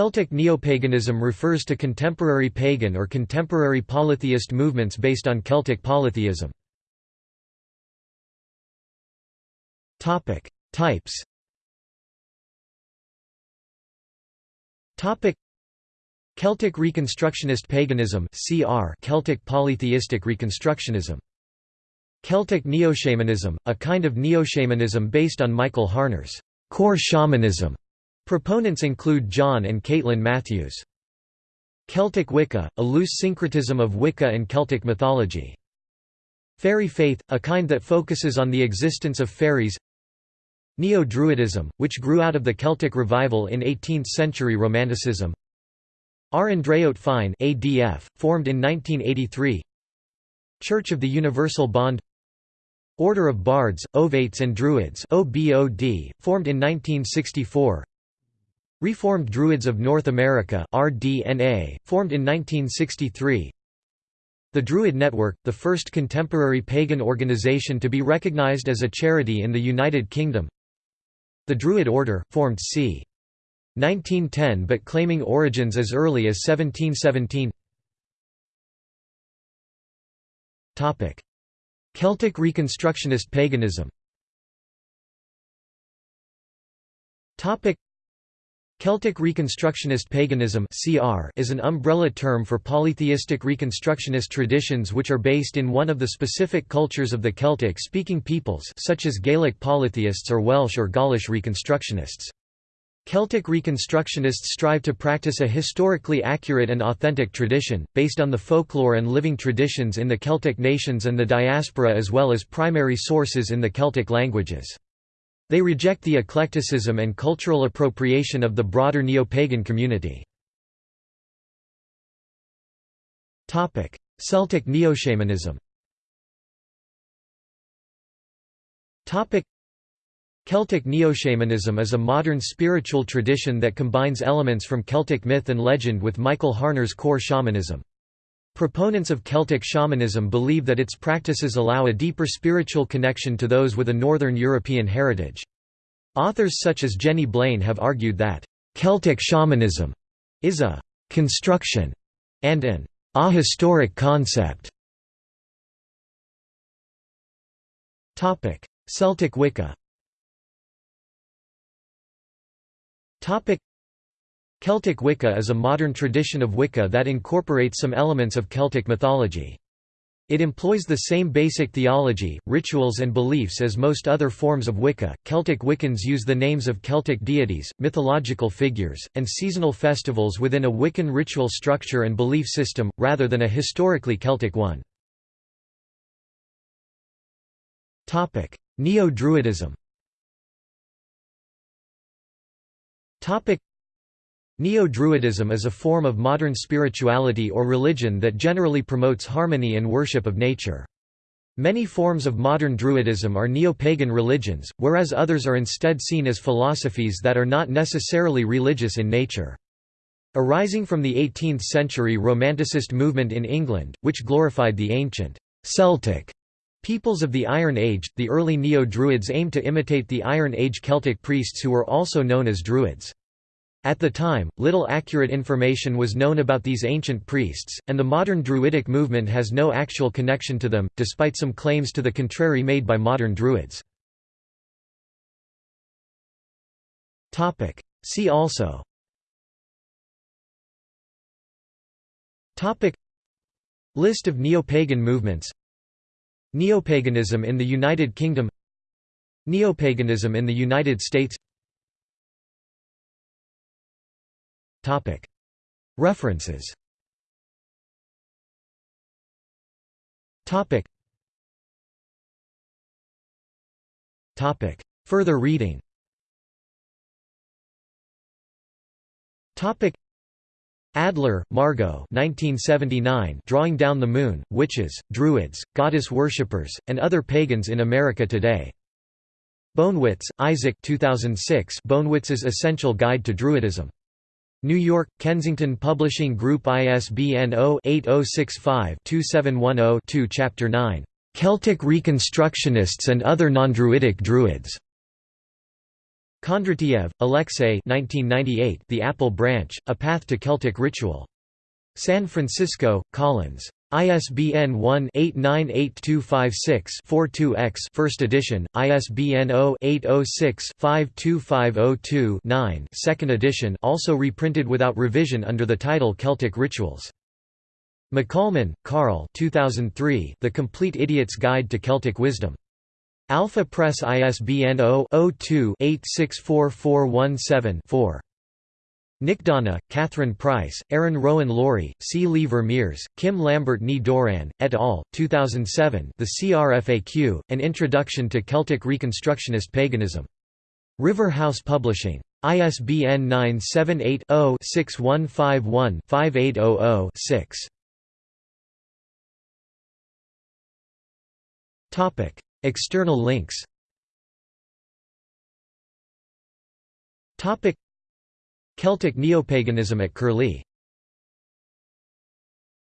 Celtic neopaganism refers to contemporary pagan or contemporary polytheist movements based on Celtic polytheism. Topic: Types Topic: Celtic Reconstructionist paganism CR Celtic polytheistic reconstructionism Celtic neo-shamanism, a kind of neo-shamanism based on Michael Harner's core shamanism. Proponents include John and Caitlin Matthews. Celtic Wicca, a loose syncretism of Wicca and Celtic mythology. Fairy faith, a kind that focuses on the existence of fairies. Neo-Druidism, which grew out of the Celtic revival in 18th-century Romanticism. Ár nDraíocht Féin ADF, formed in 1983 Church of the Universal Bond. Order of Bards, Ovates and Druids OBOD, formed in 1964 Reformed Druids of North America RDNA, formed in 1963 The Druid Network, the first contemporary pagan organization to be recognized as a charity in the United Kingdom. The Druid Order, formed c. 1910 but claiming origins as early as 1717 Celtic Reconstructionist paganism Celtic Reconstructionist paganism is an umbrella term for polytheistic Reconstructionist traditions which are based in one of the specific cultures of the Celtic-speaking peoples such as Gaelic polytheists or Welsh or Gaulish Reconstructionists. Celtic Reconstructionists strive to practice a historically accurate and authentic tradition, based on the folklore and living traditions in the Celtic nations and the diaspora as well as primary sources in the Celtic languages. They reject the eclecticism and cultural appropriation of the broader neo-pagan community. Celtic neo-shamanism Celtic neo-shamanism is a modern spiritual tradition that combines elements from Celtic myth and legend with Michael Harner's core shamanism. Proponents of Celtic shamanism believe that its practices allow a deeper spiritual connection to those with a Northern European heritage. Authors such as Jenny Blain have argued that, "...Celtic shamanism is a «construction» and an «ahistoric concept». Celtic Wicca Celtic Wicca is a modern tradition of Wicca that incorporates some elements of Celtic mythology. It employs the same basic theology, rituals and beliefs as most other forms of Wicca. Celtic Wiccans use the names of Celtic deities, mythological figures, and seasonal festivals within a Wiccan ritual structure and belief system, rather than a historically Celtic one. Neo-Druidism Neo-Druidism is a form of modern spirituality or religion that generally promotes harmony and worship of nature. Many forms of modern Druidism are neo-pagan religions, whereas others are instead seen as philosophies that are not necessarily religious in nature. Arising from the 18th-century Romanticist movement in England, which glorified the ancient Celtic Peoples of the Iron Age, the early Neo-Druids aimed to imitate the Iron Age Celtic priests who were also known as Druids. At the time, little accurate information was known about these ancient priests, and the modern Druidic movement has no actual connection to them, despite some claims to the contrary made by modern Druids. See also. List of neo-pagan movements. Neopaganism in the United Kingdom. Neopaganism in the United States References. Further reading. Adler, Margot 1979 Drawing Down the Moon, Witches, Druids, Goddess Worshippers, and Other Pagans in America Today. Bonewits, Isaac 2006 Bonewits's Essential Guide to Druidism. New York, Kensington Publishing Group ISBN 0-8065-2710-2 Chapter 9, "'Celtic Reconstructionists and Other Non-Druidic Druids' Kondratiev, Alexey 1998 The Apple Branch, A Path to Celtic Ritual. San Francisco, Collins. ISBN 1-898256-42-X First edition, ISBN 0-806-52502-9 Second edition also reprinted without revision under the title Celtic Rituals. McColman, Carl 2003, The Complete Idiot's Guide to Celtic Wisdom. Alpha Press ISBN 0-02-864417-4. NicDhàna, Kathryn Price, Erynn Rowan Laurie, C. Lee Vermeers, Kym Lambert ní Dhoireann, et al., 2007 The CRFAQ, An Introduction to Celtic Reconstructionist Paganism. River House Publishing. ISBN 978 0 6151 5800 6. External links Celtic neopaganism at Curlie